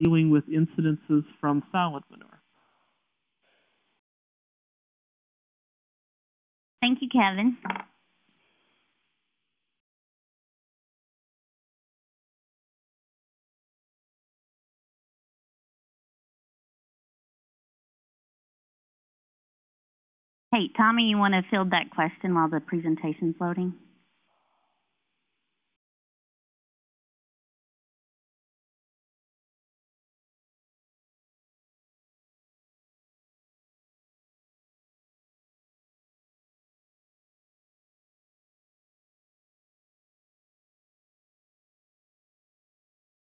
dealing with incidences from solid manure. Thank you, Kevin. Hey, Tommy, you want to field that question while the presentation's loading?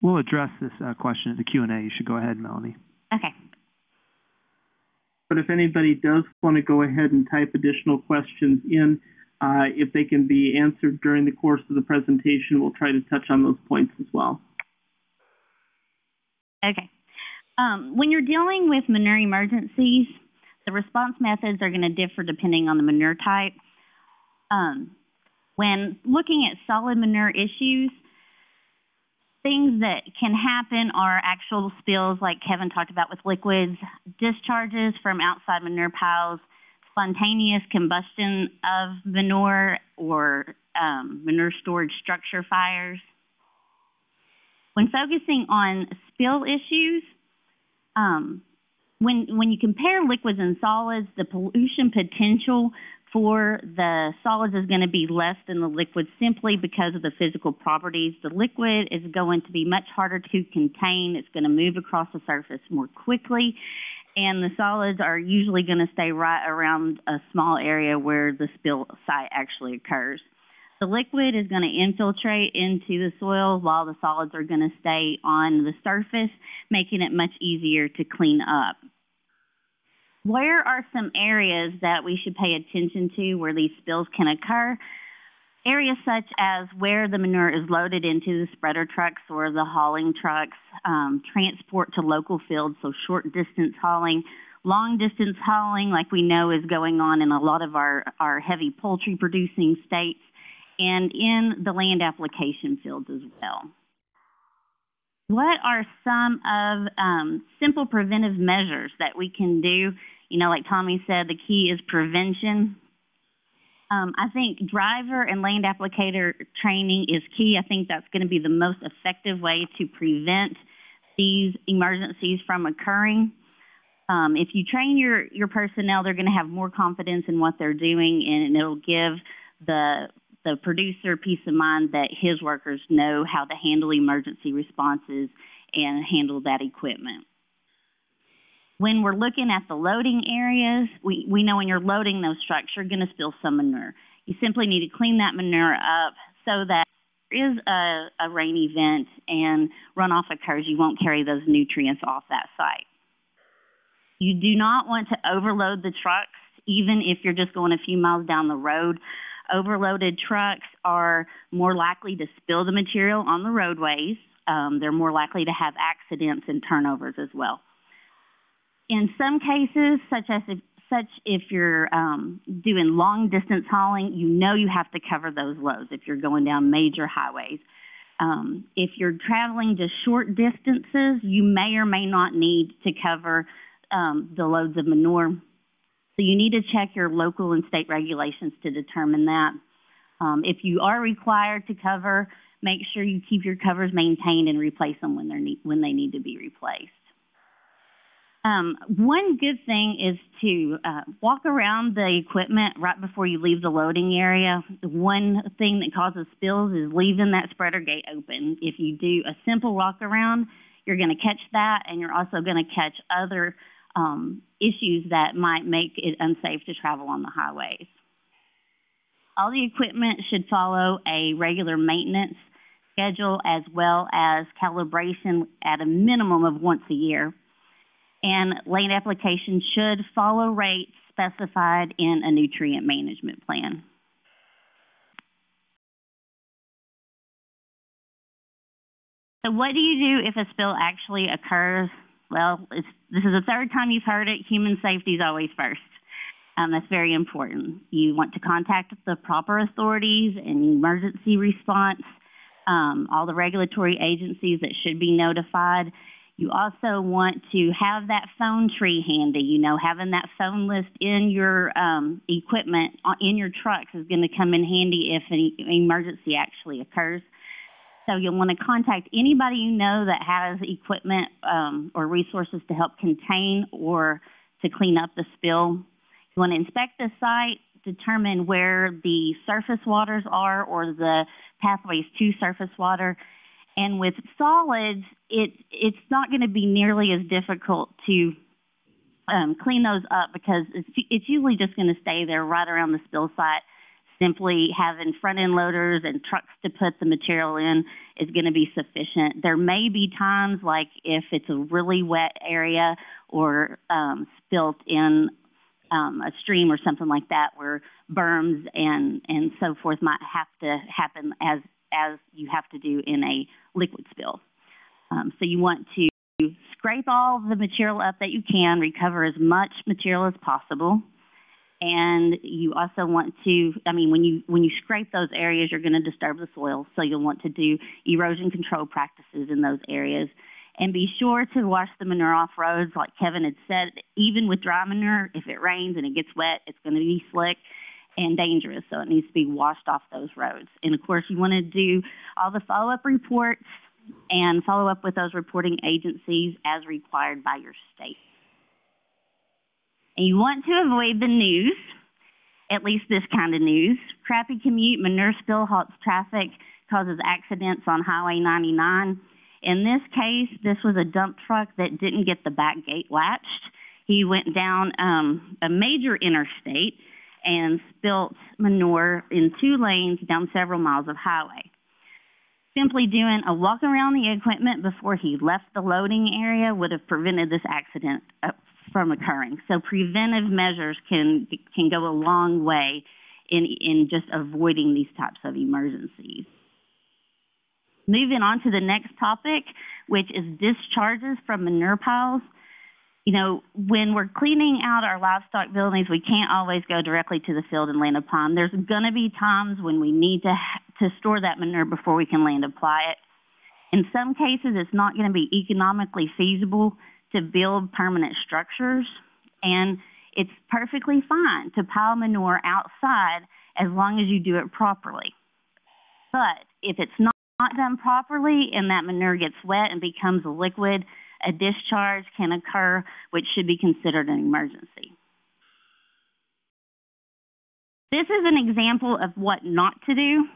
We'll address this uh, question at the Q&A. You should go ahead, Melanie. Okay. But if anybody does want to go ahead and type additional questions in, uh, if they can be answered during the course of the presentation, we'll try to touch on those points as well. Okay. Um, when you're dealing with manure emergencies, the response methods are going to differ depending on the manure type. Um, when looking at solid manure issues, things that can happen are actual spills, like Kevin talked about with liquids, discharges from outside manure piles, spontaneous combustion of manure, or um, manure storage structure fires. When focusing on spill issues, um, when, when you compare liquids and solids, the pollution potential for the solids is going to be less than the liquid simply because of the physical properties. The liquid is going to be much harder to contain. It's going to move across the surface more quickly. And the solids are usually going to stay right around a small area where the spill site actually occurs. The liquid is going to infiltrate into the soil while the solids are going to stay on the surface, making it much easier to clean up. Where are some areas that we should pay attention to where these spills can occur? Areas such as where the manure is loaded into the spreader trucks or the hauling trucks, um, transport to local fields, so short distance hauling, long distance hauling, like we know is going on in a lot of our, our heavy poultry producing states, and in the land application fields as well. What are some of um, simple preventive measures that we can do you know, like Tommy said, the key is prevention. Um, I think driver and land applicator training is key. I think that's going to be the most effective way to prevent these emergencies from occurring. Um, if you train your, your personnel, they're going to have more confidence in what they're doing, and it'll give the the producer peace of mind that his workers know how to handle emergency responses and handle that equipment. When we're looking at the loading areas, we, we know when you're loading those trucks, you're going to spill some manure. You simply need to clean that manure up so that there is a, a rain event and runoff occurs, you won't carry those nutrients off that site. You do not want to overload the trucks, even if you're just going a few miles down the road. Overloaded trucks are more likely to spill the material on the roadways. Um, they're more likely to have accidents and turnovers as well. In some cases, such as if, such if you're um, doing long distance hauling, you know you have to cover those loads if you're going down major highways. Um, if you're traveling just short distances, you may or may not need to cover um, the loads of manure. So you need to check your local and state regulations to determine that. Um, if you are required to cover, make sure you keep your covers maintained and replace them when, they're when they need to be replaced. Um, one good thing is to uh, walk around the equipment right before you leave the loading area. One thing that causes spills is leaving that spreader gate open. If you do a simple walk around, you're going to catch that, and you're also going to catch other um, issues that might make it unsafe to travel on the highways. All the equipment should follow a regular maintenance schedule as well as calibration at a minimum of once a year and land application should follow rates specified in a nutrient management plan. So what do you do if a spill actually occurs? Well, this is the third time you've heard it. Human safety is always first. Um, that's very important. You want to contact the proper authorities and emergency response, um, all the regulatory agencies that should be notified, You also want to have that phone tree handy. You know, having that phone list in your um, equipment uh, in your trucks is going to come in handy if an emergency actually occurs. So you'll want to contact anybody you know that has equipment um, or resources to help contain or to clean up the spill. You want to inspect the site, determine where the surface waters are or the pathways to surface water. And with solids, it, it's not going to be nearly as difficult to um, clean those up because it's, it's usually just going to stay there right around the spill site. Simply having front end loaders and trucks to put the material in is going to be sufficient. There may be times, like if it's a really wet area or um, spilt in um, a stream or something like that, where berms and and so forth might have to happen as as you have to do in a liquid spill. Um, so you want to scrape all the material up that you can, recover as much material as possible. And you also want to, I mean, when you when you scrape those areas, you're going to disturb the soil. So you'll want to do erosion control practices in those areas. And be sure to wash the manure off roads, like Kevin had said. Even with dry manure, if it rains and it gets wet, it's going to be slick and dangerous. So it needs to be washed off those roads. And of course, you want to do all the follow up reports and follow up with those reporting agencies as required by your state. And you want to avoid the news, at least this kind of news. Crappy commute, manure spill halts traffic, causes accidents on Highway 99. In this case, this was a dump truck that didn't get the back gate latched. He went down um, a major interstate and spilt manure in two lanes down several miles of highway. Simply doing a walk around the equipment before he left the loading area would have prevented this accident uh, from occurring. So preventive measures can can go a long way in in just avoiding these types of emergencies. Moving on to the next topic, which is discharges from manure piles. You know, when we're cleaning out our livestock buildings, we can't always go directly to the field and land apply them. There's going to be times when we need to to store that manure before we can land apply it. In some cases, it's not going to be economically feasible to build permanent structures, and it's perfectly fine to pile manure outside as long as you do it properly. But if it's not not done properly and that manure gets wet and becomes a liquid, a discharge can occur, which should be considered an emergency. This is an example of what not to do.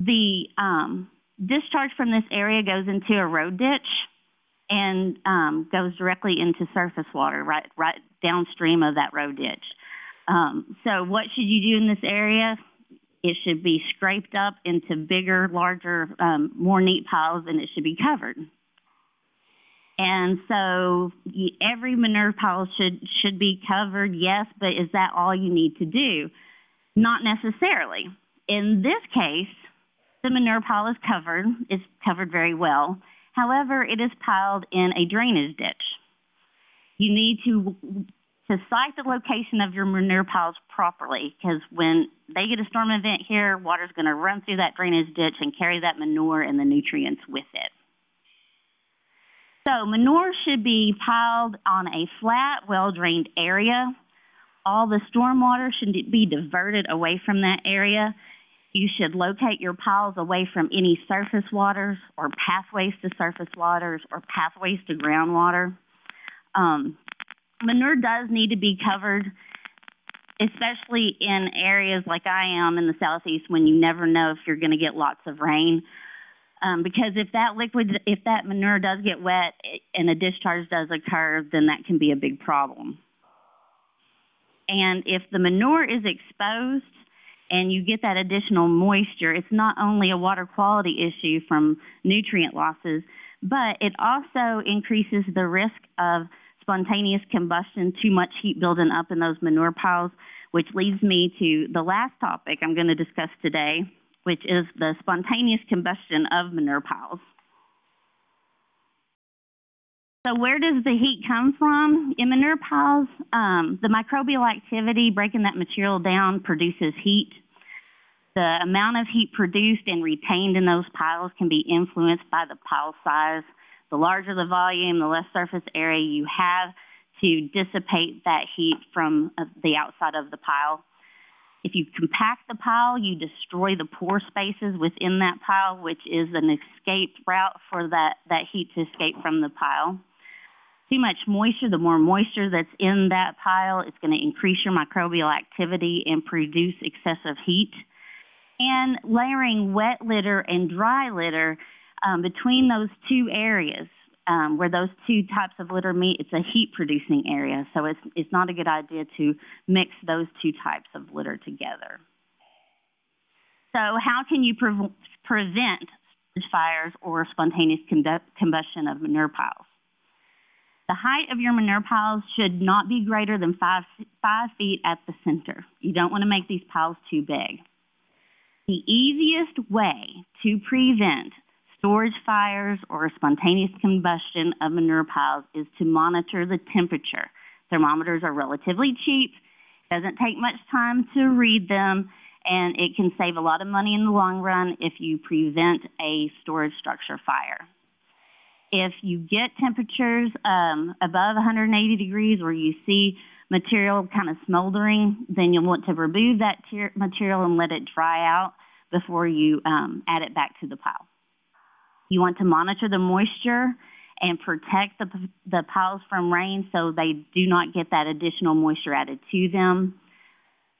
The um, discharge from this area goes into a road ditch and um, goes directly into surface water, right, right downstream of that road ditch. Um, so what should you do in this area? It should be scraped up into bigger, larger, um, more neat piles, and it should be covered. And so every manure pile should should be covered, yes, but is that all you need to do? Not necessarily. In this case, the manure pile is covered, it's covered very well. However, it is piled in a drainage ditch. You need to to site the location of your manure piles properly because when they get a storm event here, water's going to run through that drainage ditch and carry that manure and the nutrients with it. So manure should be piled on a flat, well-drained area. All the stormwater should be diverted away from that area. You should locate your piles away from any surface waters or pathways to surface waters or pathways to groundwater. Um, manure does need to be covered, especially in areas like I am in the southeast when you never know if you're going to get lots of rain. Um, because if that liquid, if that manure does get wet and a discharge does occur, then that can be a big problem. And if the manure is exposed and you get that additional moisture, it's not only a water quality issue from nutrient losses, but it also increases the risk of spontaneous combustion, too much heat building up in those manure piles, which leads me to the last topic I'm going to discuss today, which is the spontaneous combustion of manure piles. So where does the heat come from? In manure piles, um, the microbial activity breaking that material down produces heat. The amount of heat produced and retained in those piles can be influenced by the pile size, The larger the volume, the less surface area you have to dissipate that heat from uh, the outside of the pile. If you compact the pile, you destroy the pore spaces within that pile, which is an escape route for that, that heat to escape from the pile. Too much moisture, the more moisture that's in that pile, it's going to increase your microbial activity and produce excessive heat. And layering wet litter and dry litter um, between those two areas, um, where those two types of litter meet, it's a heat producing area. So it's, it's not a good idea to mix those two types of litter together. So how can you pre prevent fires or spontaneous combustion of manure piles? The height of your manure piles should not be greater than five, five feet at the center. You don't want to make these piles too big. The easiest way to prevent storage fires or spontaneous combustion of manure piles is to monitor the temperature. Thermometers are relatively cheap, doesn't take much time to read them, and it can save a lot of money in the long run if you prevent a storage structure fire. If you get temperatures um, above 180 degrees or you see material kind of smoldering, then you'll want to remove that material and let it dry out before you um, add it back to the pile. You want to monitor the moisture and protect the, the piles from rain so they do not get that additional moisture added to them.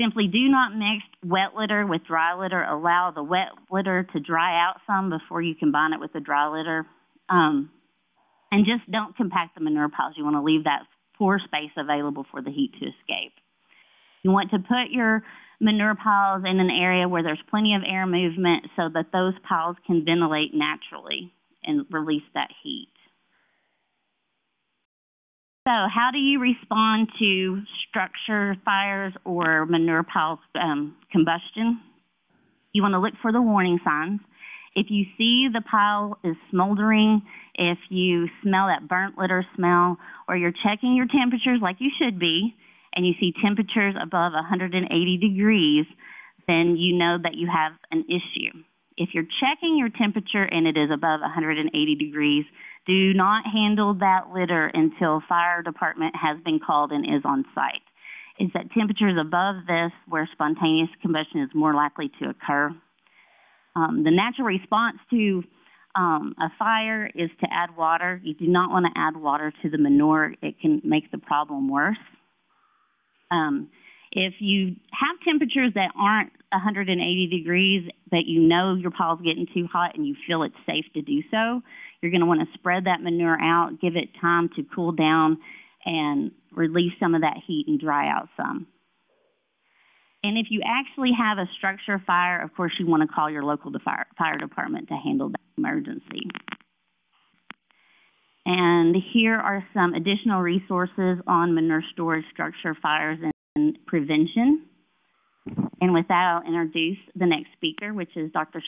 Simply do not mix wet litter with dry litter. Allow the wet litter to dry out some before you combine it with the dry litter. Um, and just don't compact the manure piles. You want to leave that pore space available for the heat to escape. You want to put your manure piles in an area where there's plenty of air movement so that those piles can ventilate naturally and release that heat. So how do you respond to structure fires or manure piles um, combustion? You want to look for the warning signs. If you see the pile is smoldering, if you smell that burnt litter smell, or you're checking your temperatures like you should be, and you see temperatures above 180 degrees, then you know that you have an issue. If you're checking your temperature and it is above 180 degrees, do not handle that litter until fire department has been called and is on site. Is that temperatures above this where spontaneous combustion is more likely to occur? Um, the natural response to um, a fire is to add water. You do not want to add water to the manure. It can make the problem worse. Um, if you have temperatures that aren't 180 degrees, but you know your pile's getting too hot and you feel it's safe to do so, you're going to want to spread that manure out, give it time to cool down, and release some of that heat and dry out some. And if you actually have a structure fire, of course, you want to call your local fire, fire department to handle that emergency. And here are some additional resources on manure storage structure fires and prevention. And with that, I'll introduce the next speaker, which is Dr.